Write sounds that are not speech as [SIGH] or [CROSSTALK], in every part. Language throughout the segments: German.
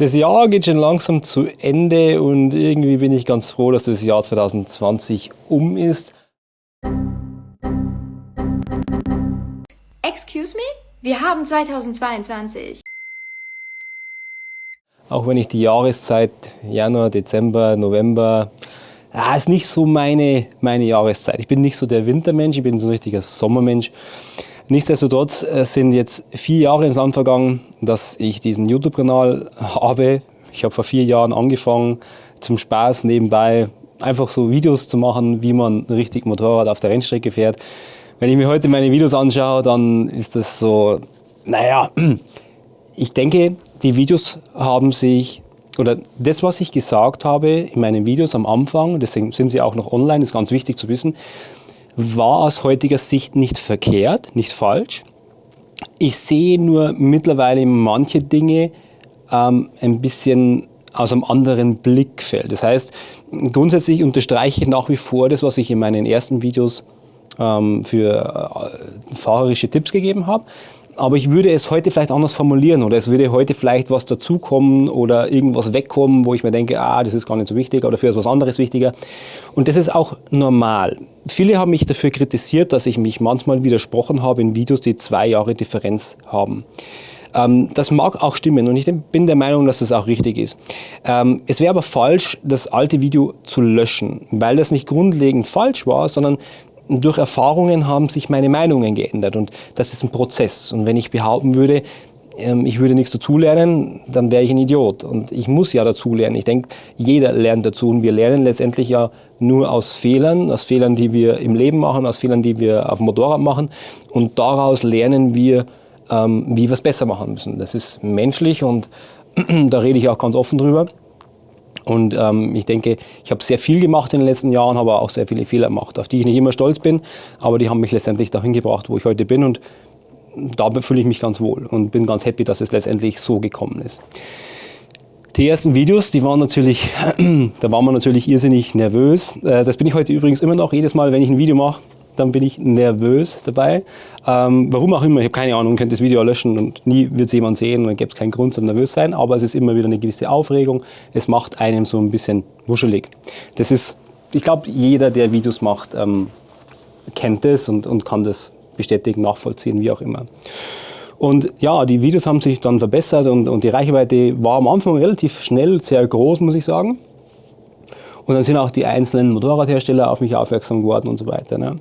Das Jahr geht schon langsam zu Ende und irgendwie bin ich ganz froh, dass das Jahr 2020 um ist. Excuse me? Wir haben 2022. Auch wenn ich die Jahreszeit Januar, Dezember, November, ja, ist nicht so meine, meine Jahreszeit. Ich bin nicht so der Wintermensch, ich bin so ein richtiger Sommermensch. Nichtsdestotrotz äh, sind jetzt vier Jahre ins Land vergangen, dass ich diesen YouTube-Kanal habe. Ich habe vor vier Jahren angefangen, zum Spaß nebenbei einfach so Videos zu machen, wie man richtig Motorrad auf der Rennstrecke fährt. Wenn ich mir heute meine Videos anschaue, dann ist das so, naja, [CLEARS THROAT] ich denke, die Videos haben sich, oder das, was ich gesagt habe in meinen Videos am Anfang, deswegen sind sie auch noch online, ist ganz wichtig zu wissen, war aus heutiger Sicht nicht verkehrt, nicht falsch. Ich sehe nur mittlerweile manche Dinge ähm, ein bisschen aus einem anderen Blickfeld. Das heißt, grundsätzlich unterstreiche ich nach wie vor das, was ich in meinen ersten Videos ähm, für äh, fahrerische Tipps gegeben habe aber ich würde es heute vielleicht anders formulieren oder es würde heute vielleicht was dazukommen oder irgendwas wegkommen, wo ich mir denke, ah, das ist gar nicht so wichtig oder dafür ist was anderes wichtiger. Und das ist auch normal. Viele haben mich dafür kritisiert, dass ich mich manchmal widersprochen habe in Videos, die zwei Jahre Differenz haben. Ähm, das mag auch stimmen und ich bin der Meinung, dass das auch richtig ist. Ähm, es wäre aber falsch, das alte Video zu löschen, weil das nicht grundlegend falsch war, sondern durch Erfahrungen haben sich meine Meinungen geändert und das ist ein Prozess. Und wenn ich behaupten würde, ich würde nichts dazulernen, dann wäre ich ein Idiot. Und ich muss ja dazulernen. Ich denke, jeder lernt dazu und wir lernen letztendlich ja nur aus Fehlern, aus Fehlern, die wir im Leben machen, aus Fehlern, die wir auf dem Motorrad machen. Und daraus lernen wir, ähm, wie wir es besser machen müssen. Das ist menschlich und [CLEARS THROAT] da rede ich auch ganz offen drüber. Und ähm, ich denke, ich habe sehr viel gemacht in den letzten Jahren, habe auch sehr viele Fehler gemacht, auf die ich nicht immer stolz bin, aber die haben mich letztendlich dahin gebracht, wo ich heute bin und da fühle ich mich ganz wohl und bin ganz happy, dass es letztendlich so gekommen ist. Die ersten Videos, die waren natürlich, [CLEARS THROAT] da war man natürlich irrsinnig nervös. Äh, das bin ich heute übrigens immer noch, jedes Mal, wenn ich ein Video mache, dann bin ich nervös dabei. Ähm, warum auch immer, ich habe keine Ahnung, könnte das Video löschen und nie wird es jemand sehen und dann gibt es keinen Grund zum nervös sein, aber es ist immer wieder eine gewisse Aufregung. Es macht einem so ein bisschen wuschelig. Das ist, ich glaube, jeder, der Videos macht, ähm, kennt das und, und kann das bestätigen, nachvollziehen, wie auch immer. Und ja, die Videos haben sich dann verbessert und, und die Reichweite war am Anfang relativ schnell sehr groß, muss ich sagen. Und dann sind auch die einzelnen Motorradhersteller auf mich aufmerksam geworden und so weiter. Ne?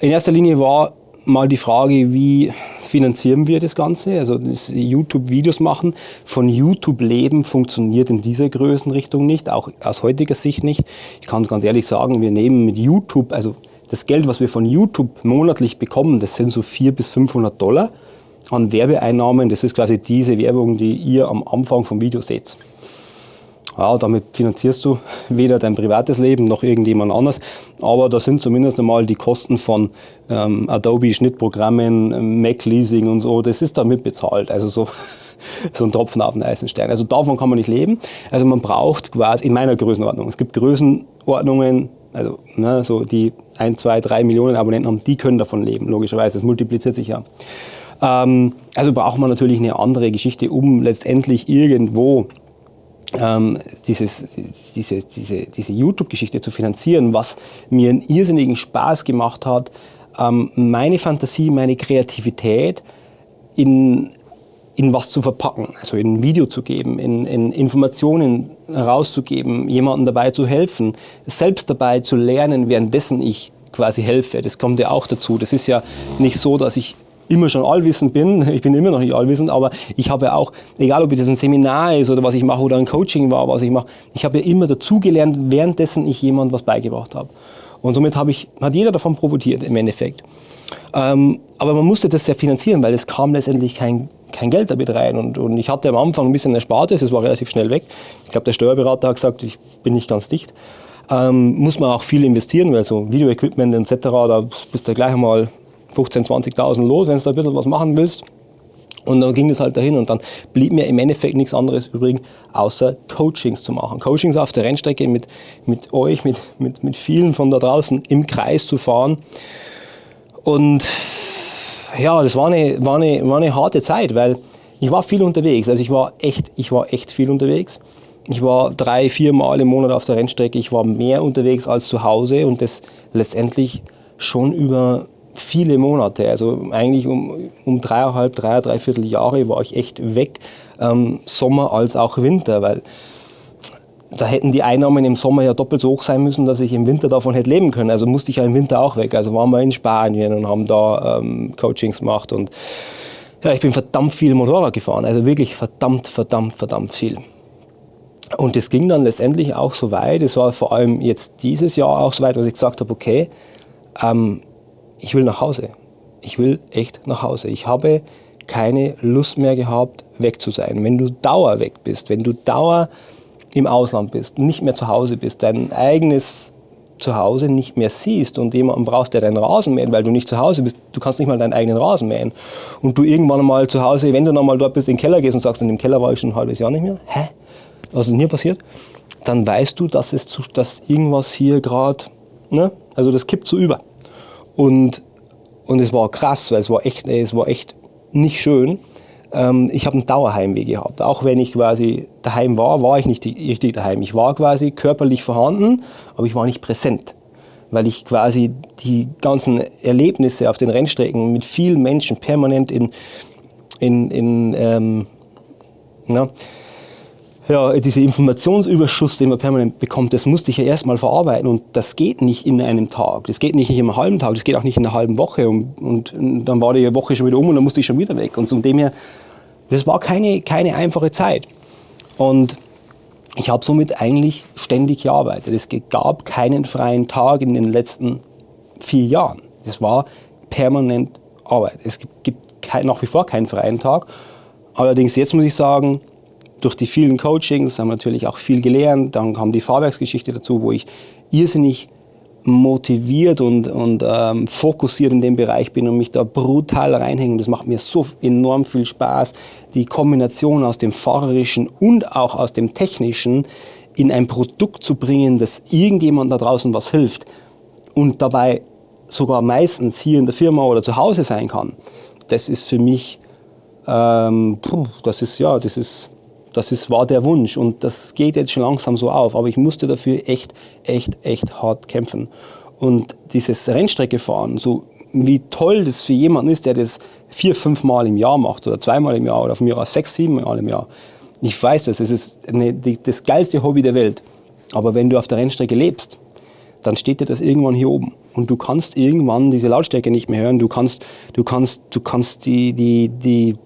In erster Linie war mal die Frage, wie finanzieren wir das Ganze? Also das YouTube-Videos machen, von YouTube leben funktioniert in dieser Größenrichtung nicht, auch aus heutiger Sicht nicht. Ich kann es ganz ehrlich sagen, wir nehmen mit YouTube, also das Geld, was wir von YouTube monatlich bekommen, das sind so 400 bis 500 Dollar an Werbeeinnahmen. Das ist quasi diese Werbung, die ihr am Anfang vom Video seht. Ja, damit finanzierst du [LAUGHS] weder dein privates Leben noch irgendjemand anders, aber da sind zumindest einmal die Kosten von ähm, Adobe Schnittprogrammen, Mac Leasing und so, das ist damit bezahlt. Also so, [LAUGHS] so ein Tropfen auf den Eisenstein. Also davon kann man nicht leben. Also man braucht quasi in meiner Größenordnung. Es gibt Größenordnungen, also ne, so die 1, 2, 3 Millionen Abonnenten haben, die können davon leben, logischerweise. Das multipliziert sich ja. Ähm, also braucht man natürlich eine andere Geschichte, um letztendlich irgendwo ähm, dieses, diese, diese, diese YouTube-Geschichte zu finanzieren, was mir einen irrsinnigen Spaß gemacht hat, ähm, meine Fantasie, meine Kreativität in, in was zu verpacken, also in ein Video zu geben, in, in Informationen herauszugeben, jemandem dabei zu helfen, selbst dabei zu lernen, währenddessen ich quasi helfe. Das kommt ja auch dazu. Das ist ja nicht so, dass ich immer schon allwissend bin. [LAUGHS] Ich bin immer noch nicht allwissend, aber ich habe auch, egal ob das ein Seminar ist oder was ich mache oder ein Coaching war, was ich mache, ich habe ja immer dazugelernt, währenddessen ich jemand was beigebracht habe. Und somit habe ich, hat jeder davon profitiert im Endeffekt. Ähm, aber man musste das ja finanzieren, weil es kam letztendlich kein, kein Geld damit rein. Und, und ich hatte am Anfang ein bisschen Erspartes, es war relativ schnell weg. Ich glaube, der Steuerberater hat gesagt, ich bin nicht ganz dicht. Ähm, muss man auch viel investieren, weil so Videoequipment etc., da bist du gleich einmal 15.000, 20.000 los, wenn du ein bisschen was machen willst. Und dann ging es halt dahin und dann blieb mir im Endeffekt nichts anderes übrig, außer Coachings zu machen. Coachings auf der Rennstrecke mit, mit euch, mit, mit, mit vielen von da draußen im Kreis zu fahren. Und ja, das war eine, war eine, war eine harte Zeit, weil Ich war viel unterwegs, also ich war echt, ich war echt viel unterwegs. Ich war drei, vier Mal im Monat auf der Rennstrecke. Ich war mehr unterwegs als zu Hause und das letztendlich schon über viele Monate. Also eigentlich um, um dreieinhalb, drei, dreiviertel Jahre war ich echt weg, ähm, Sommer als auch Winter, weil da hätten die Einnahmen im Sommer ja doppelt so hoch sein müssen, dass ich im Winter davon hätte leben können. Also musste ich ja im Winter auch weg. Also waren wir in Spanien und haben da ähm, Coachings gemacht und ja, ich bin verdammt viel Motorrad gefahren, also wirklich verdammt, verdammt, verdammt viel. Und es ging dann letztendlich auch so weit, es war vor allem jetzt dieses Jahr auch so weit, dass ich gesagt habe, okay, ähm, ich will nach Hause. Ich will echt nach Hause. Ich habe keine Lust mehr gehabt, weg zu sein. Wenn du dauer weg bist, wenn du dauer im Ausland bist, nicht mehr zu Hause bist, dein eigenes zu Hause nicht mehr siehst und jemanden brauchst, der deinen Rasen mäht, weil du nicht zu Hause bist, du kannst nicht mal deinen eigenen Rasen mähen. Und du irgendwann mal zu Hause, wenn du noch mal dort bist, in den Keller gehst und sagst, in dem Keller war ich schon ein halbes Jahr nicht mehr, hä? Was ist denn hier passiert? Dann weißt du, dass, es zu, dass irgendwas hier gerade, ne? also das kippt so über. Und, und es war krass, weil es war echt, es war echt nicht schön. Ähm, ich habe ein Dauerheimweh gehabt. Auch wenn ich quasi daheim war, war ich nicht richtig daheim. Ich war quasi körperlich vorhanden, aber ich war nicht präsent. Weil ich quasi die ganzen Erlebnisse auf den Rennstrecken mit vielen Menschen permanent in, in, in ähm, na, ja, dieser Informationsüberschuss, den man permanent bekommt, das musste ich ja erstmal verarbeiten und das geht nicht in einem Tag, das geht nicht in einem halben Tag, das geht auch nicht in einer halben Woche und, und dann war die Woche schon wieder um und dann musste ich schon wieder weg und von dem her, das war keine, keine einfache Zeit und ich habe somit eigentlich ständig gearbeitet. Es gab keinen freien Tag in den letzten vier Jahren. Es war permanent Arbeit. Es gibt kein, nach wie vor keinen freien Tag. Allerdings jetzt muss ich sagen, durch die vielen Coachings haben wir natürlich auch viel gelernt. Dann kam die Fahrwerksgeschichte dazu, wo ich irrsinnig motiviert und, und ähm, fokussiert in dem Bereich bin und mich da brutal reinhänge. Das macht mir so enorm viel Spaß, die Kombination aus dem Fahrerischen und auch aus dem Technischen in ein Produkt zu bringen, das irgendjemand da draußen was hilft und dabei sogar meistens hier in der Firma oder zu Hause sein kann. Das ist für mich, ähm, das ist ja, das ist das ist, war der Wunsch und das geht jetzt schon langsam so auf. Aber ich musste dafür echt, echt, echt hart kämpfen. Und dieses Rennstrecke fahren, so wie toll das für jemanden ist, der das vier, fünf Mal im Jahr macht oder zweimal im Jahr oder von mir aus sechs, sieben Mal im Jahr. Ich weiß das, es ist eine, das geilste Hobby der Welt. Aber wenn du auf der Rennstrecke lebst, dann steht dir das irgendwann hier oben. Und du kannst irgendwann diese Lautstärke nicht mehr hören. Du kannst, du kannst, du kannst die, die, die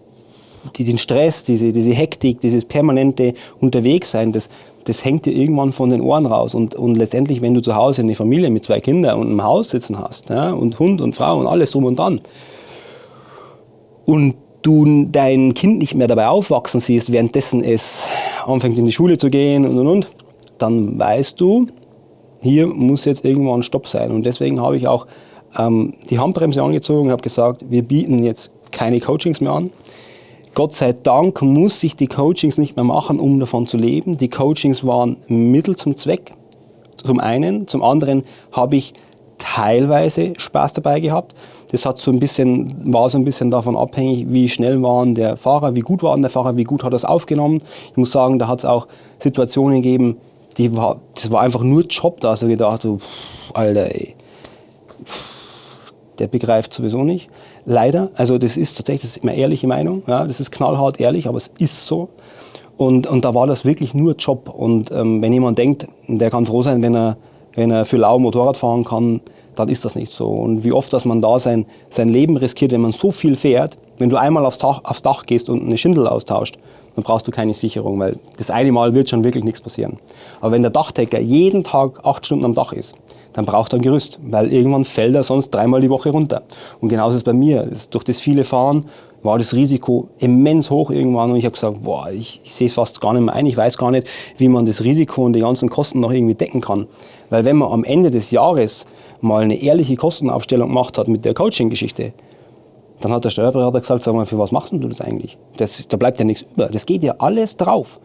den Stress, diese, diese Hektik, dieses permanente Unterwegssein, das, das hängt dir irgendwann von den Ohren raus. Und, und letztendlich, wenn du zu Hause eine Familie mit zwei Kindern und einem Haus sitzen hast, ja, und Hund und Frau und alles drum und dran, und du dein Kind nicht mehr dabei aufwachsen siehst, währenddessen es anfängt in die Schule zu gehen und und und, dann weißt du, hier muss jetzt irgendwann Stopp sein. Und deswegen habe ich auch ähm, die Handbremse angezogen und habe gesagt, wir bieten jetzt keine Coachings mehr an. Gott sei Dank muss ich die Coachings nicht mehr machen, um davon zu leben. Die Coachings waren Mittel zum Zweck, zum einen. Zum anderen habe ich teilweise Spaß dabei gehabt. Das hat so ein bisschen, war so ein bisschen davon abhängig, wie schnell war der Fahrer, wie gut war der Fahrer, wie gut hat er es aufgenommen. Ich muss sagen, da hat es auch Situationen gegeben, die war, das war einfach nur Job da. Also gedacht, so, pff, Alter, ey, der begreift sowieso nicht. Leider, also das ist tatsächlich, das ist immer ehrliche Meinung, ja, das ist knallhart ehrlich, aber es ist so. Und, und da war das wirklich nur Job. Und ähm, wenn jemand denkt, der kann froh sein, wenn er, wenn er für lau Motorrad fahren kann, dann ist das nicht so. Und wie oft, dass man da sein, sein Leben riskiert, wenn man so viel fährt, wenn du einmal aufs Dach, aufs Dach gehst und eine Schindel austauscht, dann brauchst du keine Sicherung, weil das eine Mal wird schon wirklich nichts passieren. Aber wenn der Dachdecker jeden Tag acht Stunden am Dach ist, dann braucht er ein Gerüst, weil irgendwann fällt er sonst dreimal die Woche runter. Und genauso ist es bei mir. Durch das viele Fahren war das Risiko immens hoch irgendwann und ich habe gesagt, boah, ich, ich sehe es fast gar nicht mehr ein, ich weiß gar nicht, wie man das Risiko und die ganzen Kosten noch irgendwie decken kann. Weil wenn man am Ende des Jahres mal eine ehrliche Kostenaufstellung gemacht hat mit der Coaching-Geschichte, dann hat der Steuerberater gesagt, sag mal, für was machst du das eigentlich? Das, da bleibt ja nichts über, das geht ja alles drauf.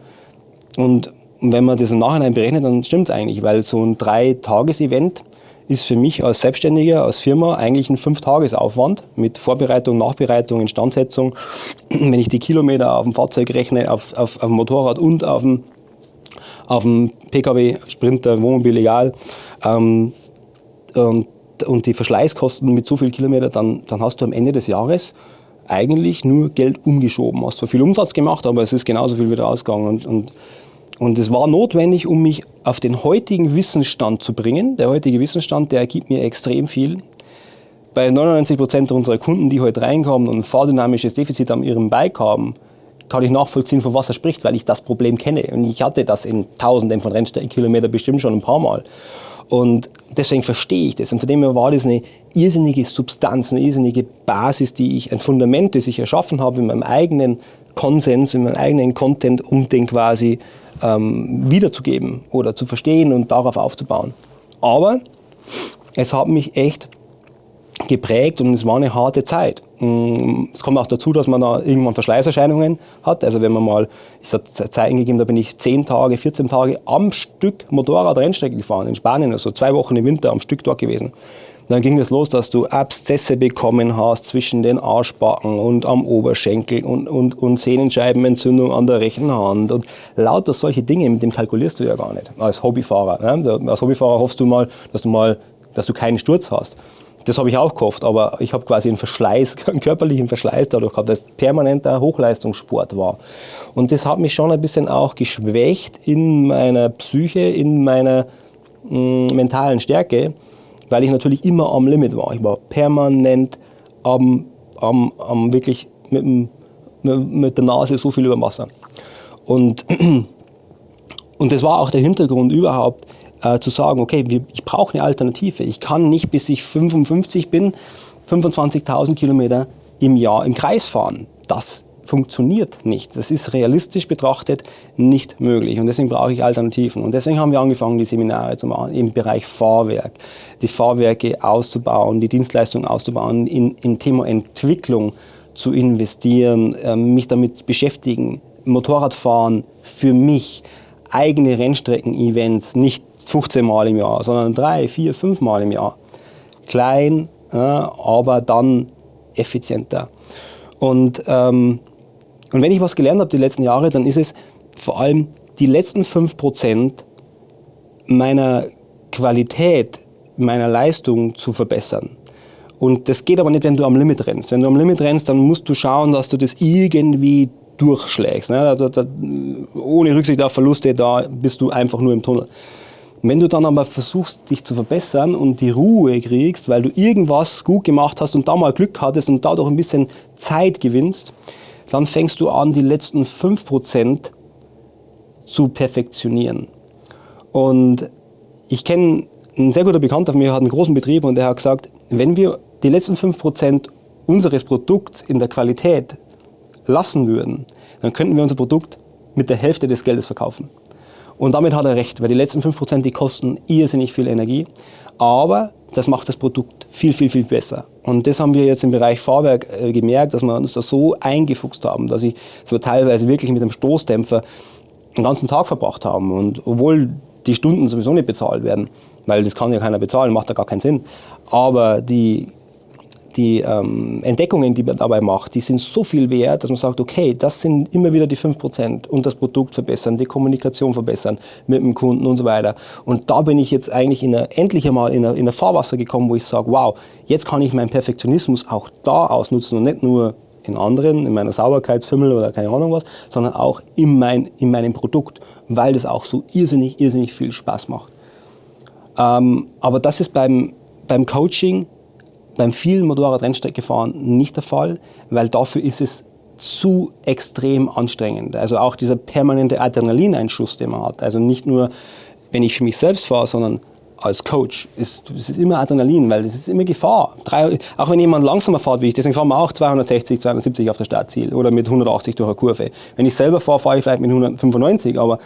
Und wenn man das im Nachhinein berechnet, dann stimmt es eigentlich, weil so ein Drei-Tages-Event ist für mich als Selbstständiger, als Firma eigentlich ein Fünf-Tages-Aufwand mit Vorbereitung, Nachbereitung, Instandsetzung. [CLEARS THROAT] Wenn ich die Kilometer auf dem Fahrzeug rechne, auf, auf, auf dem Motorrad und auf dem, auf dem Pkw, Sprinter, Wohnmobil, egal, ähm, und, und die Verschleißkosten mit so viel Kilometer, dann, dann hast du am Ende des Jahres eigentlich nur Geld umgeschoben. Hast zwar viel Umsatz gemacht, aber es ist genauso viel wieder ausgegangen. Und, und, und es war notwendig, um mich auf den heutigen Wissensstand zu bringen. Der heutige Wissensstand, der ergibt mir extrem viel. Bei 99 Prozent unserer Kunden, die heute reinkommen und ein fahrdynamisches Defizit an ihrem Bike haben, kann ich nachvollziehen, von was er spricht, weil ich das Problem kenne. Und ich hatte das in Tausenden von Rennstreckenkilometern bestimmt schon ein paar Mal. Und deswegen verstehe ich das. Und von dem her war das eine irrsinnige Substanz, eine irrsinnige Basis, die ich, ein Fundament, das ich erschaffen habe in meinem eigenen Konsens, in meinem eigenen Content, um den quasi ähm, wiederzugeben oder zu verstehen und darauf aufzubauen. Aber es hat mich echt geprägt und es war eine harte Zeit. Mm, es kommt auch dazu, dass man da irgendwann Verschleißerscheinungen hat. Also wenn man mal, ich habe Zeiten gegeben, da bin ich 10 Tage, 14 Tage am Stück Motorrad-Rennstrecke gefahren in Spanien, also zwei Wochen im Winter am Stück dort gewesen. Dann ging es los, dass du Abszesse bekommen hast zwischen den Arschbacken und am Oberschenkel und, und, und Sehnenscheibenentzündung an der rechten Hand und lauter solche Dinge, mit dem kalkulierst du ja gar nicht als Hobbyfahrer. Ne? Als Hobbyfahrer hoffst du mal, dass du mal, dass du keinen Sturz hast. Das habe ich auch gehofft, aber ich habe quasi einen Verschleiß, [LAUGHS] einen körperlichen Verschleiß dadurch gehabt, dass es permanenter Hochleistungssport war. Und das hat mich schon ein bisschen auch geschwächt in meiner Psyche, in meiner mh, mm, mentalen Stärke, weil ich natürlich immer am Limit war. Ich war permanent am, am, am wirklich mit, mit der Nase so viel über Wasser. Und, [CLEARS THROAT] und das war auch der Hintergrund überhaupt, äh, zu sagen, okay, wir, ich brauche eine Alternative. Ich kann nicht, bis ich 55 bin, 25.000 Kilometer im Jahr im Kreis fahren. Das funktioniert nicht. Das ist realistisch betrachtet nicht möglich. Und deswegen brauche ich Alternativen. Und deswegen haben wir angefangen, die Seminare zu machen im Bereich Fahrwerk, die Fahrwerke auszubauen, die Dienstleistungen auszubauen, in, im Thema Entwicklung zu investieren, äh, mich damit beschäftigen, Motorradfahren für mich, eigene Rennstrecken-Events, nicht 15 Mal im Jahr, sondern drei, vier, fünf Mal im Jahr. Klein, aber dann effizienter. Und, ähm, und wenn ich was gelernt habe die letzten Jahre, dann ist es vor allem die letzten 5% meiner Qualität, meiner Leistung zu verbessern. Und das geht aber nicht, wenn du am Limit rennst. Wenn du am Limit rennst, dann musst du schauen, dass du das irgendwie durchschlägst. Ne? Da, da, ohne Rücksicht auf Verluste, da bist du einfach nur im Tunnel. Wenn du dann aber versuchst, dich zu verbessern und die Ruhe kriegst, weil du irgendwas gut gemacht hast und da mal Glück hattest und dadurch ein bisschen Zeit gewinnst, dann fängst du an, die letzten 5% zu perfektionieren. Und ich kenne einen sehr guter Bekannter von mir, hat einen großen Betrieb und der hat gesagt, wenn wir die letzten 5% unseres Produkts in der Qualität lassen würden, dann könnten wir unser Produkt mit der Hälfte des Geldes verkaufen. Und damit hat er recht, weil die letzten 5% die kosten irrsinnig viel Energie, aber das macht das Produkt viel, viel, viel besser. Und das haben wir jetzt im Bereich Fahrwerk äh, gemerkt, dass wir uns da so eingefuchst haben, dass ich so teilweise wirklich mit einem Stoßdämpfer den ganzen Tag verbracht haben. Und obwohl die Stunden sowieso nicht bezahlt werden, weil das kann ja keiner bezahlen, macht ja gar keinen Sinn. Aber die die ähm, Entdeckungen, die man dabei macht, die sind so viel wert, dass man sagt, okay, das sind immer wieder die 5% und das Produkt verbessern, die Kommunikation verbessern mit dem Kunden und so weiter. Und da bin ich jetzt eigentlich in eine, endlich einmal in ein Fahrwasser gekommen, wo ich sage, wow, jetzt kann ich meinen Perfektionismus auch da ausnutzen und nicht nur in anderen, in meiner Sauberkeitsfimmel oder keine Ahnung was, sondern auch in, mein, in meinem Produkt, weil das auch so irrsinnig, irrsinnig viel Spaß macht. Ähm, aber das ist beim, beim Coaching beim vielen Motorrad-Rennstreckefahren nicht der Fall, weil dafür ist es zu extrem anstrengend. Also auch dieser permanente Adrenalineinschuss, den man hat. Also nicht nur, wenn ich für mich selbst fahre, sondern als Coach. Es ist, ist immer Adrenalin, weil es ist immer Gefahr. Drei, auch wenn jemand langsamer fährt wie ich, deswegen fahren wir auch 260, 270 auf der Startziel oder mit 180 durch eine Kurve. Wenn ich selber fahre, fahre ich vielleicht mit 195, aber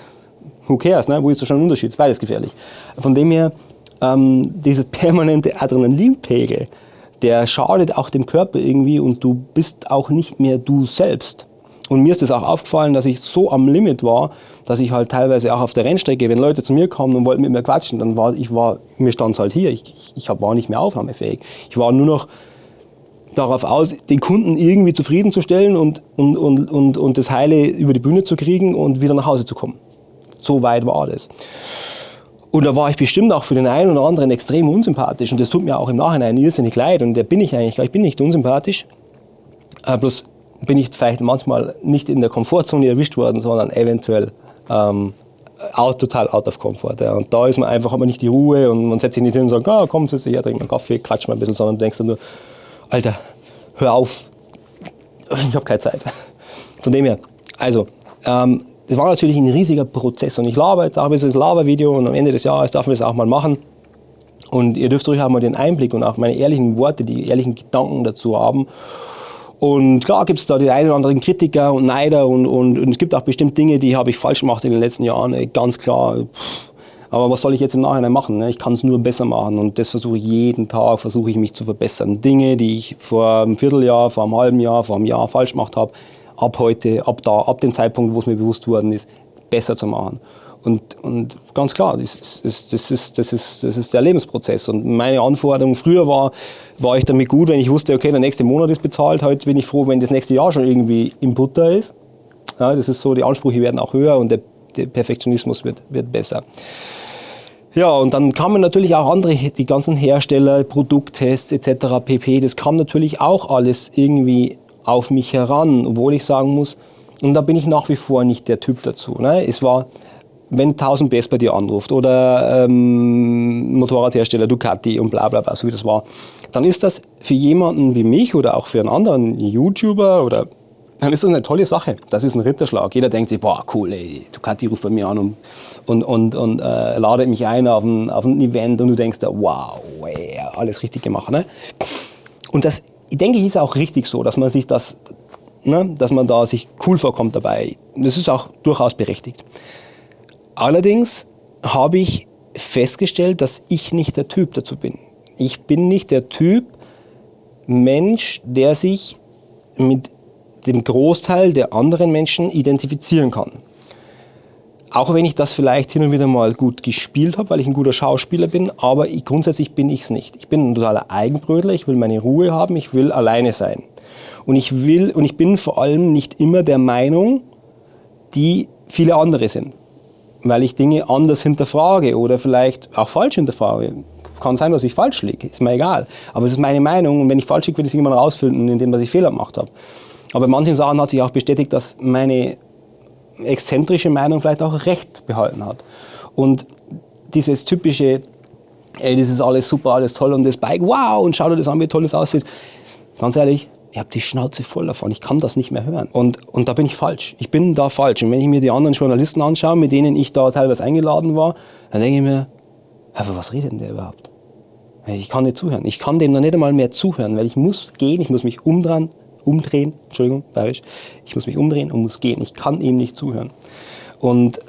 who cares, ne? wo ist da schon ein Unterschied? Beides gefährlich. Von dem her, ähm, dieser [LAUGHS] permanente Adrenalinpegel, der schadet auch dem Körper irgendwie und du bist auch nicht mehr du selbst. Und mir ist das auch aufgefallen, dass ich so am Limit war, dass ich halt teilweise auch auf der Rennstrecke, wenn Leute zu mir kamen und wollten mit mir quatschen, dann war ich war, mir stand es halt hier. Ich, ich war nicht mehr aufnahmefähig. Ich war nur noch darauf aus, den Kunden irgendwie zufriedenzustellen und, und, und, und, und das Heile über die Bühne zu kriegen und wieder nach Hause zu kommen. So weit war das. Und da war ich bestimmt auch für den einen oder anderen extrem unsympathisch. Und das tut mir auch im Nachhinein irrsinnig leid. Und der bin ich eigentlich, ich bin nicht unsympathisch. Äh, bloß bin ich vielleicht manchmal nicht in der Komfortzone erwischt worden, sondern eventuell ähm, out, total out of comfort. Ja. Und da ist man einfach, man nicht die Ruhe und man setzt sich nicht hin und sagt, ah, komm, setz dich her, trink mal Kaffee, quatsch mal ein bisschen, sondern du denkst nur, Alter, hör auf, ich habe keine Zeit. Von dem her, also, ähm, das war natürlich ein riesiger Prozess und ich laber jetzt auch dieses Labervideo und am Ende des Jahres darf man das auch mal machen. Und ihr dürft ruhig auch mal den Einblick und auch meine ehrlichen Worte, die ehrlichen Gedanken dazu haben. Und klar gibt es da die einen oder anderen Kritiker und Neider und, und, und es gibt auch bestimmt Dinge, die habe ich falsch gemacht in den letzten Jahren, ganz klar. Aber was soll ich jetzt im Nachhinein machen? Ne? Ich kann es nur besser machen und das versuche ich jeden Tag, versuche ich mich zu verbessern. Dinge, die ich vor einem Vierteljahr, vor einem halben Jahr, vor einem Jahr falsch gemacht habe, ab heute, ab da, ab dem Zeitpunkt, wo es mir bewusst worden ist, besser zu machen. Und, und ganz klar, das ist, das, ist, das, ist, das ist der Lebensprozess. Und meine Anforderung früher war, war ich damit gut, wenn ich wusste, okay, der nächste Monat ist bezahlt. Heute bin ich froh, wenn das nächste Jahr schon irgendwie im Butter ist. Ja, das ist so, die Ansprüche werden auch höher und der, der Perfektionismus wird, wird besser. Ja, und dann kamen natürlich auch andere, die ganzen Hersteller, Produkttests etc. pp. Das kam natürlich auch alles irgendwie auf mich heran, obwohl ich sagen muss, und da bin ich nach wie vor nicht der Typ dazu. Ne? Es war wenn 1000 PS bei dir anruft oder ähm, Motorradhersteller Ducati und bla bla bla, so wie das war, dann ist das für jemanden wie mich oder auch für einen anderen YouTuber oder dann ist das eine tolle Sache. Das ist ein Ritterschlag. Jeder denkt sich, boah, cool, ey, Ducati ruft bei mir an und, und, und, und äh, ladet mich ein auf ein, auf ein Event und du denkst, wow, ey, alles richtig gemacht. Ne? Und das, ich denke, ist auch richtig so, dass man sich das, ne, dass man da sich cool vorkommt dabei. Das ist auch durchaus berechtigt. Allerdings habe ich festgestellt, dass ich nicht der Typ dazu bin. Ich bin nicht der Typ Mensch, der sich mit dem Großteil der anderen Menschen identifizieren kann. Auch wenn ich das vielleicht hin und wieder mal gut gespielt habe, weil ich ein guter Schauspieler bin, aber ich, grundsätzlich bin ich es nicht. Ich bin ein totaler Eigenbrötler, ich will meine Ruhe haben, ich will alleine sein. Und ich, will, und ich bin vor allem nicht immer der Meinung, die viele andere sind weil ich Dinge anders hinterfrage oder vielleicht auch falsch hinterfrage. Kann sein, dass ich falsch liege, ist mir egal. Aber es ist meine Meinung und wenn ich falsch liege, will ich es irgendwann rausfinden, indem ich Fehler gemacht habe. Aber bei manchen Sachen hat sich auch bestätigt, dass meine exzentrische Meinung vielleicht auch recht behalten hat. Und dieses typische, ey, das ist alles super, alles toll und das Bike, wow, und schau dir das an, wie toll das aussieht. Ganz ehrlich, ich habe die Schnauze voll davon, ich kann das nicht mehr hören. Und, und da bin ich falsch. Ich bin da falsch. Und wenn ich mir die anderen Journalisten anschaue, mit denen ich da teilweise eingeladen war, dann denke ich mir, was redet denn der überhaupt? Ich kann nicht zuhören. Ich kann dem noch nicht einmal mehr zuhören, weil ich muss gehen, ich muss mich umdrehen, umdrehen, Entschuldigung, bayerisch, ich muss mich umdrehen und muss gehen. Ich kann ihm nicht zuhören. Und,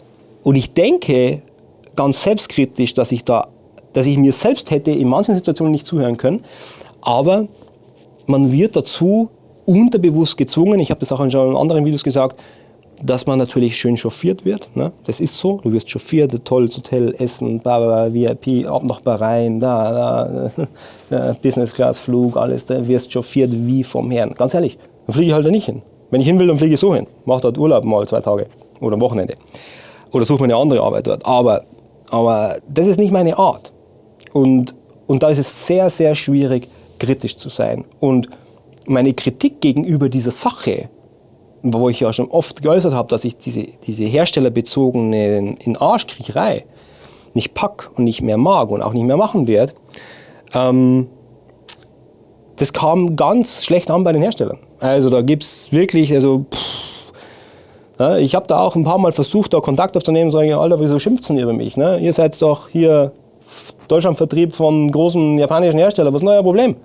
und ich denke ganz selbstkritisch, dass ich da, dass ich mir selbst hätte in manchen Situationen nicht zuhören können, aber man wird dazu unterbewusst gezwungen, ich habe das auch in anderen Videos gesagt, dass man natürlich schön chauffiert wird. Ne? Das ist so, du wirst chauffiert, tolles Hotel, Essen, bla, bla, VIP, ab nach Bahrain, da, da, [LAUGHS] Business Class Flug, alles, da wirst chauffiert wie vom Herrn. Ganz ehrlich, dann fliege ich halt da nicht hin. Wenn ich hin will, dann fliege ich so hin. Mache dort Urlaub mal zwei Tage oder am Wochenende. Oder suche mir eine andere Arbeit dort. Aber, aber das ist nicht meine Art. Und, und da ist es sehr, sehr schwierig, kritisch zu sein. Und meine Kritik gegenüber dieser Sache, wo ich ja schon oft geäußert habe, dass ich diese, diese herstellerbezogene in Arschkriecherei nicht pack und nicht mehr mag und auch nicht mehr machen werde, ähm, das kam ganz schlecht an bei den Herstellern. Also da gibt es wirklich, also pff, ja, ich habe da auch ein paar Mal versucht, da Kontakt aufzunehmen und sagen, Alter, wieso schimpft ihr über mich? Ne? Ihr seid doch hier Deutschlandvertrieb von großen japanischen Herstellern, was ist euer Problem?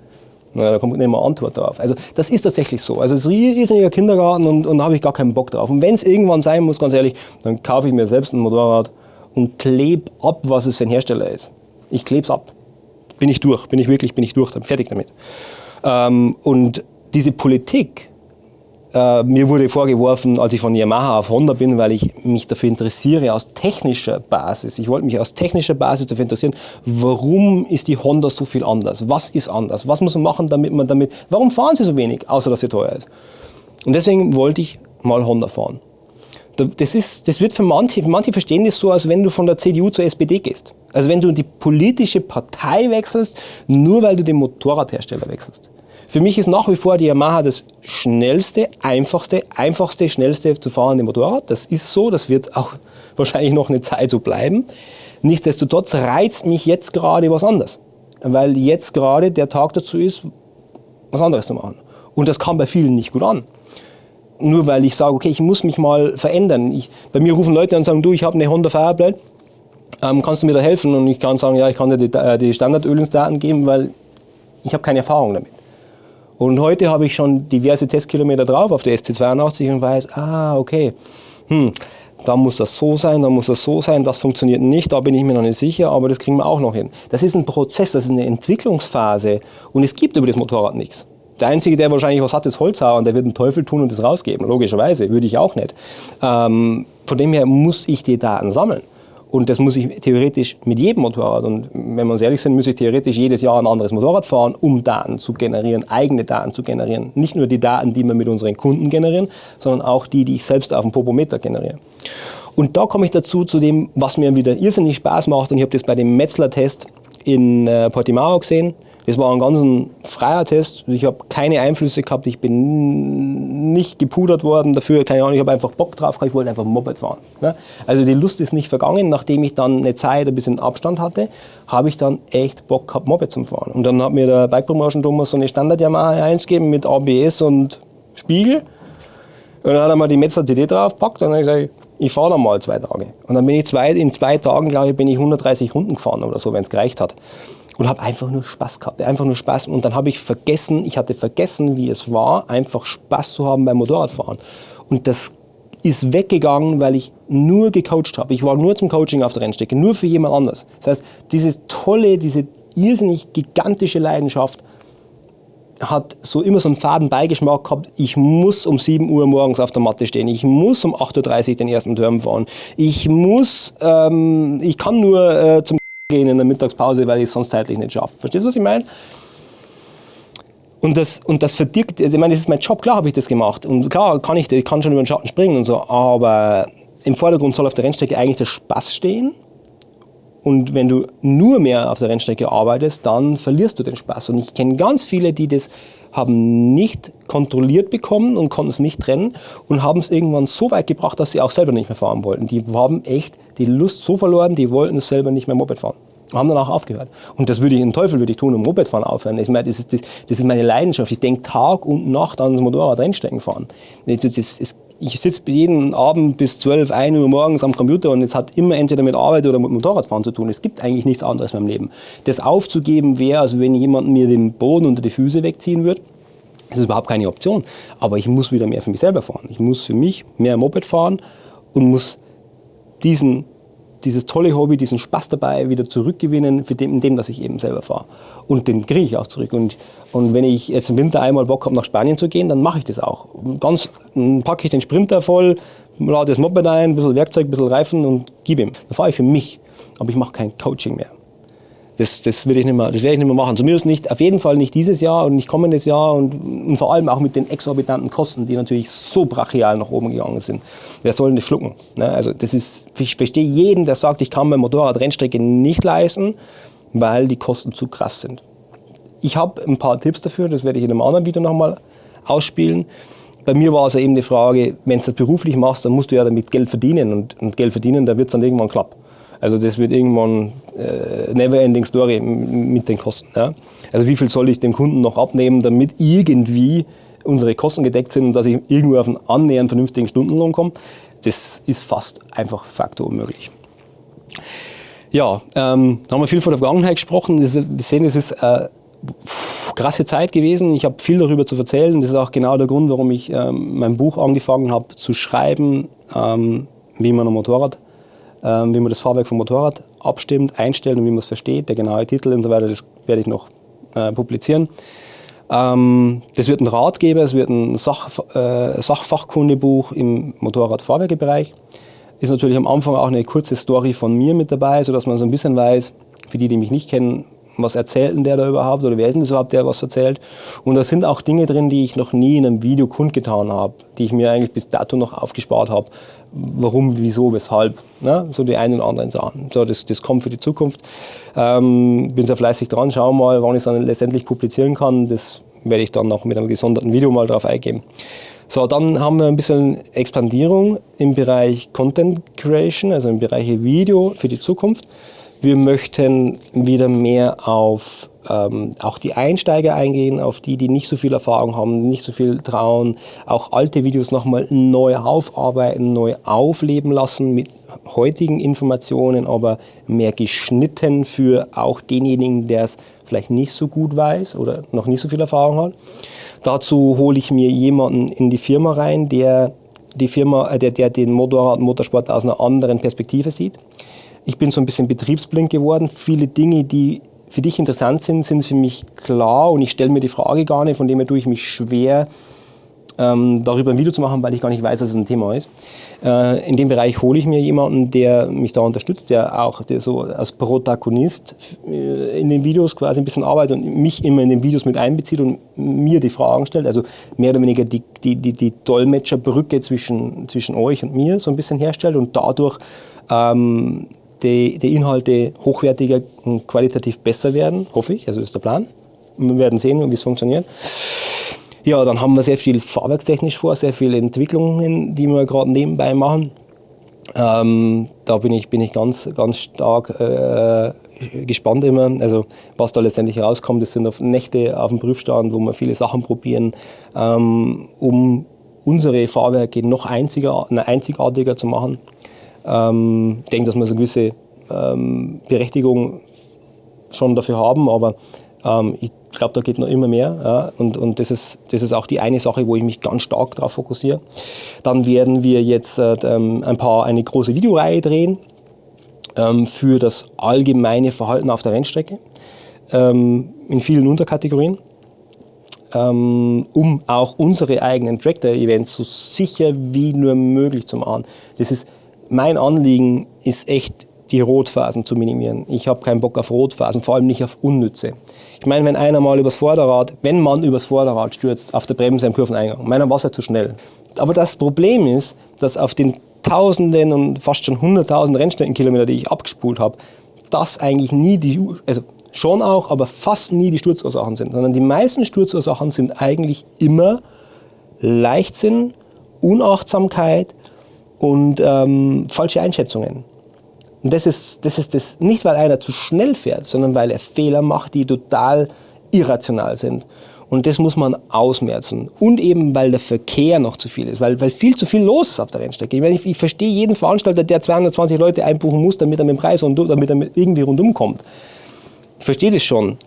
Na, da kommt nicht mehr Antwort drauf. Also das ist tatsächlich so. Also es ist ein riesiger Kindergarten und, und da habe ich gar keinen Bock drauf. Und wenn es irgendwann sein muss, ganz ehrlich, dann kaufe ich mir selbst ein Motorrad und klebe ab, was es für ein Hersteller ist. Ich klebe es ab. Bin ich durch, bin ich wirklich, bin ich durch, dann fertig damit. Ähm, und diese Politik, Äh, mir wurde vorgeworfen, als ich von Yamaha auf Honda bin, weil ich mich dafür interessiere aus technischer Basis. Ich wollte mich aus technischer Basis dafür interessieren, warum ist die Honda so viel anders? Was ist anders? Was muss man machen, damit man damit, warum fahren sie so wenig, außer dass sie teuer ist? Und deswegen wollte ich mal Honda fahren. Das, ist, das wird für manche, manche verstehen das so, als wenn du von der CDU zur SPD gehst. Also wenn du die politische Partei wechselst, nur weil du den Motorradhersteller wechselst. Für mich ist nach wie vor die Yamaha das schnellste, einfachste, einfachste, schnellste zu fahrende Motorrad. Das ist so, das wird auch [LAUGHS] wahrscheinlich noch eine Zeit so bleiben. Nichtsdestotrotz reizt mich jetzt gerade was anderes, weil jetzt gerade der Tag dazu ist, was anderes zu machen. Und das kam bei vielen nicht gut an. Nur weil ich sage, okay, ich muss mich mal verändern. Ich, bei mir rufen Leute an und sagen, du, ich habe eine Honda Fireblade, ähm, kannst du mir da helfen? Und ich kann sagen, ja, ich kann dir die, äh, die Standardölinsdaten geben, weil ich habe keine Erfahrung damit. Und heute habe ich schon diverse Testkilometer drauf auf der SC82 und weiß, ah, okay, hm, da muss das so sein, da muss das so sein, das funktioniert nicht, da bin ich mir noch nicht sicher, aber das kriegen wir auch noch hin. Das ist ein Prozess, das ist eine Entwicklungsphase und es gibt über das Motorrad nichts. Der Einzige, der wahrscheinlich was hat, ist Holzhauer und der wird den Teufel tun und das rausgeben. Logischerweise, würde ich auch nicht. Ähm, von dem her muss ich die Daten sammeln. Und das muss ich theoretisch mit jedem Motorrad. Und wenn wir uns ehrlich sind, muss ich theoretisch jedes Jahr ein anderes Motorrad fahren, um Daten zu generieren, eigene Daten zu generieren. Nicht nur die Daten, die wir mit unseren Kunden generieren, sondern auch die, die ich selbst auf dem Popometer generiere. Und da komme ich dazu, zu dem, was mir wieder irrsinnig Spaß macht. Und ich habe das bei dem Metzler-Test in äh, Portimao gesehen. Das war ein ganz freier Test. Ich habe keine Einflüsse gehabt. Ich bin nicht gepudert worden dafür. Keine Ahnung, ich habe einfach Bock drauf gehabt. Ich wollte einfach Moped fahren. Ne? Also die Lust ist nicht vergangen. Nachdem ich dann eine Zeit ein bisschen Abstand hatte, habe ich dann echt Bock gehabt, Moped zu fahren. Und dann hat mir der Bike Promotion Thomas so eine Standard Yamaha 1 gegeben mit ABS und Spiegel. Und dann hat er mal die Metzler CD draufgepackt und dann habe ich gesagt, ich fahre dann mal zwei Tage. Und dann bin ich zwei, in zwei Tagen, glaube ich, bin ich 130 Runden gefahren oder so, wenn es gereicht hat und habe einfach nur Spaß gehabt, einfach nur Spaß. Und dann habe ich vergessen, ich hatte vergessen, wie es war, einfach Spaß zu haben beim Motorradfahren. Und das ist weggegangen, weil ich nur gecoacht habe. Ich war nur zum Coaching auf der Rennstrecke, nur für jemand anders. Das heißt, diese tolle, diese irrsinnig gigantische Leidenschaft hat so immer so einen faden Beigeschmack gehabt, ich muss um 7 Uhr morgens auf der Matte stehen, ich muss um 8.30 Uhr den ersten Turm fahren, ich muss, ähm, ich kann nur äh, zum gehen in der Mittagspause, weil ich es sonst zeitlich nicht schaffe. Verstehst du, was ich meine? Und das, und das verdirkt, ich meine, das ist mein Job, klar habe ich das gemacht. Und klar kann ich, ich kann schon über den Schatten springen und so, aber im Vordergrund soll auf der Rennstrecke eigentlich der Spaß stehen. Und wenn du nur mehr auf der Rennstrecke arbeitest, dann verlierst du den Spaß. Und ich kenne ganz viele, die das haben nicht kontrolliert bekommen und konnten es nicht trennen und haben es irgendwann so weit gebracht, dass sie auch selber nicht mehr fahren wollten. Die haben echt die Lust so verloren, die wollten selber nicht mehr Moped fahren. Haben danach aufgehört. Und das würde ich, den Teufel würde ich tun, um Mopedfahren aufhören. Das ist, das, das ist meine Leidenschaft. Ich denke Tag und Nacht an das Motorrad Rennstrecken fahren. Das, ich sitze jeden Abend bis 12, 1 Uhr morgens am Computer und es hat immer entweder mit Arbeit oder mit Motorradfahren zu tun. Es gibt eigentlich nichts anderes in meinem Leben. Das aufzugeben wäre, also wenn jemand mir den Boden unter die Füße wegziehen würde, das ist überhaupt keine Option. Aber ich muss wieder mehr für mich selber fahren. Ich muss für mich mehr Moped fahren und muss diesen dieses tolle Hobby, diesen Spaß dabei wieder zurückgewinnen, für dem, in dem, was ich eben selber fahre. Und den kriege ich auch zurück. Und, und wenn ich jetzt im Winter einmal Bock habe, nach Spanien zu gehen, dann mache ich das auch. Ganz packe ich den Sprinter voll, lade das Moped ein, ein bisschen Werkzeug, ein bisschen Reifen und gebe ihm. Dann fahre ich für mich. Aber ich mache kein Coaching mehr. Das, das, will ich nicht werde ich nicht mehr machen. Zumindest nicht, auf jeden Fall nicht dieses Jahr und nicht kommendes Jahr und, und vor allem auch mit den exorbitanten Kosten, die natürlich so brachial nach oben gegangen sind. Wer soll denn das schlucken? Ne? Also das ist, ich verstehe jeden, der sagt, ich kann mein Motorrad Rennstrecke nicht leisten, weil die Kosten zu krass sind. Ich habe ein paar Tipps dafür, das werde ich in einem anderen Video nochmal ausspielen. Bei mir war es ja eben die Frage, wenn du das beruflich machst, dann musst du ja damit Geld verdienen und, und Geld verdienen, da wird es dann irgendwann klappen. Also das wird irgendwann äh, never-ending Story mit den Kosten. Ja? Also wie viel soll ich dem Kunden noch abnehmen, damit irgendwie unsere Kosten gedeckt sind und dass ich irgendwo auf einen annähernd vernünftigen Stundenlohn komme? Das ist fast einfach faktor unmöglich. Ja, ähm, da haben wir viel von der Vergangenheit gesprochen. wir sehen, es ist äh, krasse Zeit gewesen. Ich habe viel darüber zu erzählen. Das ist auch genau der Grund, warum ich ähm, mein Buch angefangen habe zu schreiben, ähm, wie man ein Motorrad wie man das Fahrwerk vom Motorrad abstimmt, einstellt und wie man es versteht, der genaue Titel und so weiter, das werde ich noch äh, publizieren. Ähm, das wird ein Ratgeber, es wird ein Sach, äh, Sachfachkundebuch im Motorradfahrwerkebereich. Ist natürlich am Anfang auch eine kurze Story von mir mit dabei, sodass man so ein bisschen weiß, für die, die mich nicht kennen, was erzählt denn der da überhaupt oder wer ist denn das überhaupt, der was erzählt. Und da sind auch Dinge drin, die ich noch nie in einem Video kundgetan habe, die ich mir eigentlich bis dato noch aufgespart habe. Warum, wieso, weshalb. Ne? So die einen oder anderen Sachen. So, das, das kommt für die Zukunft. Ähm, bin sehr fleißig dran, schauen mal, wann ich es dann letztendlich publizieren kann. Das werde ich dann noch mit einem gesonderten Video mal drauf eingeben. So, dann haben wir ein bisschen Expandierung im Bereich Content Creation, also im Bereich Video für die Zukunft. Wir möchten wieder mehr auf ähm, auch die Einsteiger eingehen, auf die, die nicht so viel Erfahrung haben, nicht so viel trauen, auch alte Videos nochmal neu aufarbeiten, neu aufleben lassen mit heutigen Informationen, aber mehr geschnitten für auch denjenigen, der es vielleicht nicht so gut weiß oder noch nicht so viel Erfahrung hat. Dazu hole ich mir jemanden in die Firma rein, der die Firma, äh, der, der den Motorrad und Motorsport aus einer anderen Perspektive sieht. Ich bin so ein bisschen betriebsblind geworden. Viele Dinge, die für dich interessant sind, sind für mich klar und ich stelle mir die Frage gar nicht, von dem her tue ich mich schwer, ähm, darüber ein Video zu machen, weil ich gar nicht weiß, dass es ein Thema ist. Äh, in dem Bereich hole ich mir jemanden, der mich da unterstützt, der auch der so als Protagonist äh, in den Videos quasi ein bisschen arbeitet und mich immer in den Videos mit einbezieht und mir die Fragen stellt. Also mehr oder weniger die, die, die, die Dolmetscherbrücke zwischen, zwischen euch und mir so ein bisschen herstellt und dadurch ähm, die, die Inhalte hochwertiger und qualitativ besser werden, hoffe ich. Also das ist der Plan. Wir werden sehen, wie es funktioniert. Ja, dann haben wir sehr viel fahrwerkstechnisch vor, sehr viele Entwicklungen, die wir gerade nebenbei machen. Ähm, da bin ich, bin ich ganz, ganz stark äh, gespannt immer. Also was da letztendlich rauskommt, das sind auf Nächte auf dem Prüfstand, wo wir viele Sachen probieren, ähm, um unsere Fahrwerke noch einziger, einzigartiger zu machen. Ähm, ich denke, dass wir so eine gewisse ähm, Berechtigung schon dafür haben, aber ähm, ich glaube, da geht noch immer mehr. Ja, und und das, ist, das ist auch die eine Sache, wo ich mich ganz stark darauf fokussiere. Dann werden wir jetzt äh, ähm, ein paar, eine große Videoreihe drehen ähm, für das allgemeine Verhalten auf der Rennstrecke ähm, in vielen Unterkategorien ähm, um auch unsere eigenen Tractor-Events so sicher wie nur möglich zu machen. Das ist mein Anliegen ist echt, die Rotphasen zu minimieren. Ich habe keinen Bock auf Rotphasen, vor allem nicht auf unnütze. Ich meine, wenn einer mal übers Vorderrad, wenn man übers Vorderrad stürzt, auf der Bremse im Kurveneingang, meiner war es ja zu schnell. Aber das Problem ist, dass auf den Tausenden und fast schon hunderttausend Rennstreckenkilometer, die ich abgespult habe, das eigentlich nie die, also schon auch, aber fast nie die Sturzursachen sind, sondern die meisten Sturzursachen sind eigentlich immer Leichtsinn, Unachtsamkeit, und ähm, falsche Einschätzungen. Und das ist, das ist das nicht, weil einer zu schnell fährt, sondern weil er Fehler macht, die total irrational sind. Und das muss man ausmerzen. Und eben, weil der Verkehr noch zu viel ist, weil, weil viel zu viel los ist auf der Rennstrecke. Ich, meine, ich, ich verstehe jeden Veranstalter, der 220 Leute einbuchen muss, damit er mit dem Preis rundum, damit er irgendwie rundum kommt. Ich verstehe das schon.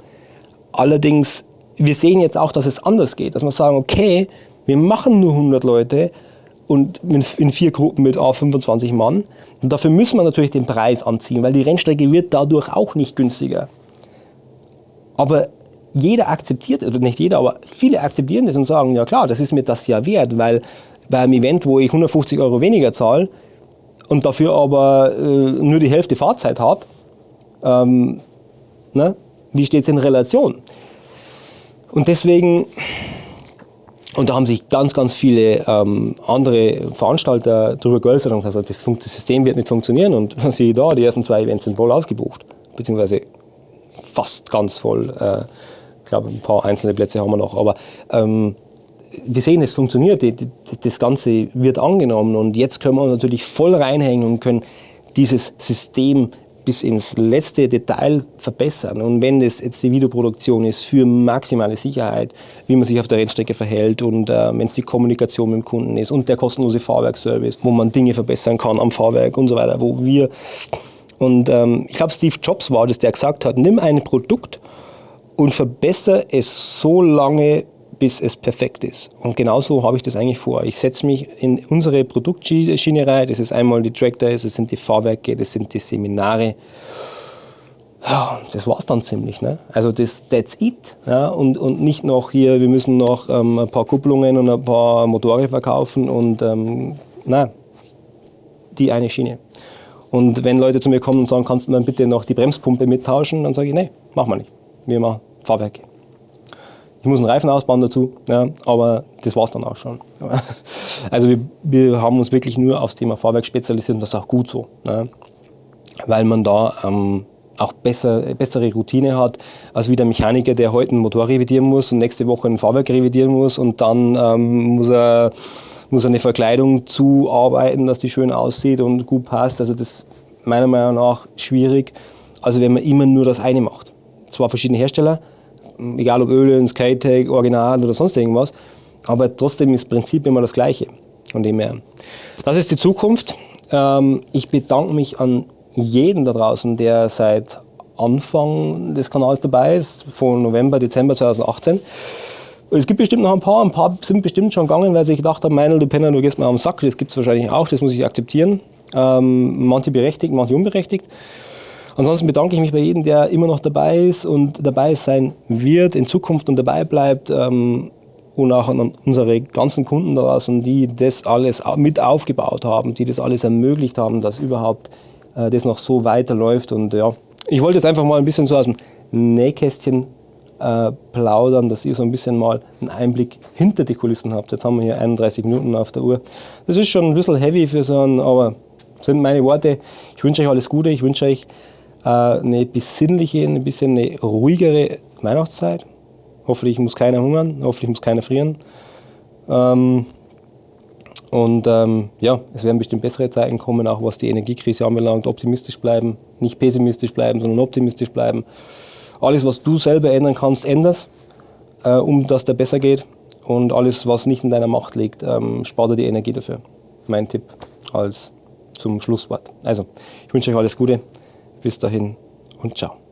Allerdings, wir sehen jetzt auch, dass es anders geht. Dass wir sagen, okay, wir machen nur 100 Leute, und in vier Gruppen mit A 25 Mann. Und dafür müssen wir natürlich den Preis anziehen, weil die Rennstrecke wird dadurch auch nicht günstiger. Aber jeder akzeptiert, oder nicht jeder, aber viele akzeptieren das und sagen, ja klar, das ist mir das ja wert, weil bei einem Event, wo ich 150 Euro weniger zahle und dafür aber äh, nur die Hälfte Fahrzeit habe, ähm, ne, wie steht es in Relation? Und deswegen und da haben sich ganz, ganz viele ähm, andere Veranstalter darüber geäußert und gesagt, das, das, System wird nicht funktionieren. Und siehe da, die ersten zwei Events sind voll ausgebucht, beziehungsweise fast ganz voll. Äh, ich glaube, ein paar einzelne Plätze haben wir noch. Aber ähm, wir sehen, es funktioniert, das Ganze wird angenommen und jetzt können wir uns natürlich voll reinhängen und können dieses System bis ins letzte Detail verbessern. Und wenn es jetzt die Videoproduktion ist für maximale Sicherheit, wie man sich auf der Rennstrecke verhält und äh, wenn es die Kommunikation mit dem Kunden ist und der kostenlose Fahrwerkservice, wo man Dinge verbessern kann am Fahrwerk und so weiter, wo wir und ähm, ich glaube, Steve Jobs war das, der gesagt hat, nimm ein Produkt und verbessere es so lange, bis es perfekt ist. Und genauso habe ich das eigentlich vor. Ich setze mich in unsere Produktschiene rein. Das ist einmal die Tractor, das sind die Fahrwerke, das sind die Seminare. Das war es dann ziemlich. Ne? Also das, that's it. Ja? Und, und nicht noch hier, wir müssen noch ähm, ein paar Kupplungen und ein paar Motore verkaufen und ähm, nein, die eine Schiene. Und wenn Leute zu mir kommen und sagen, kannst du mir bitte noch die Bremspumpe mittauschen, dann sage ich, nee, machen wir nicht. Wir machen Fahrwerke. Ich muss einen Reifen ausbauen dazu, ja, aber das war es dann auch schon. [LAUGHS] Also wir, wir, haben uns wirklich nur aufs Thema Fahrwerk spezialisiert und das ist auch gut so. Ja, weil man da ähm, auch besser, bessere Routine hat, als wie der Mechaniker, der heute einen Motor revidieren muss und nächste Woche ein Fahrwerk revidieren muss und dann ähm, muss er muss eine Verkleidung zuarbeiten, dass die schön aussieht und gut passt. Also das ist meiner Meinung nach schwierig. Also wenn man immer nur das eine macht. Zwar verschiedene Hersteller, egal ob Ölen, Skytech, Original oder sonst irgendwas, aber trotzdem ist das Prinzip immer das gleiche. Von dem. Das ist die Zukunft. Ähm, ich bedanke mich an jeden da draußen, der seit Anfang des Kanals dabei ist, von November, Dezember 2018. Es gibt bestimmt noch ein paar, ein paar sind bestimmt schon gegangen, weil sie gedacht haben, Meinl, du Penner, du gehst mir am Sack, das gibt es wahrscheinlich auch, das muss ich akzeptieren. Ähm, manche berechtigt, manche unberechtigt. Ansonsten bedanke ich mich bei jedem, der immer noch dabei ist und dabei sein wird in Zukunft und dabei bleibt. Ähm, und auch an unsere ganzen Kunden da draußen, die das alles mit aufgebaut haben, die das alles ermöglicht haben, dass überhaupt äh, das noch so weiterläuft. Und ja, ich wollte jetzt einfach mal ein bisschen so aus dem Nähkästchen äh, plaudern, dass ihr so ein bisschen mal einen Einblick hinter die Kulissen habt. Jetzt haben wir hier 31 Minuten auf der Uhr. Das ist schon ein bisschen heavy für so einen, aber sind meine Worte. Ich wünsche euch alles Gute. Ich wünsche euch eine besinnliche, ein bisschen eine ruhigere Weihnachtszeit. Hoffentlich muss keiner hungern, hoffentlich muss keiner frieren. Ähm, und ähm, ja, es werden bestimmt bessere Zeiten kommen, auch was die Energiekrise anbelangt. Optimistisch bleiben, nicht pessimistisch bleiben, sondern optimistisch bleiben. Alles, was du selber ändern kannst, änderst, äh, um dass der besser geht. Und alles, was nicht in deiner Macht liegt, ähm, spart dir die Energie dafür. Mein Tipp als zum Schlusswort. Also, ich wünsche euch alles Gute. Bis dahin und ciao.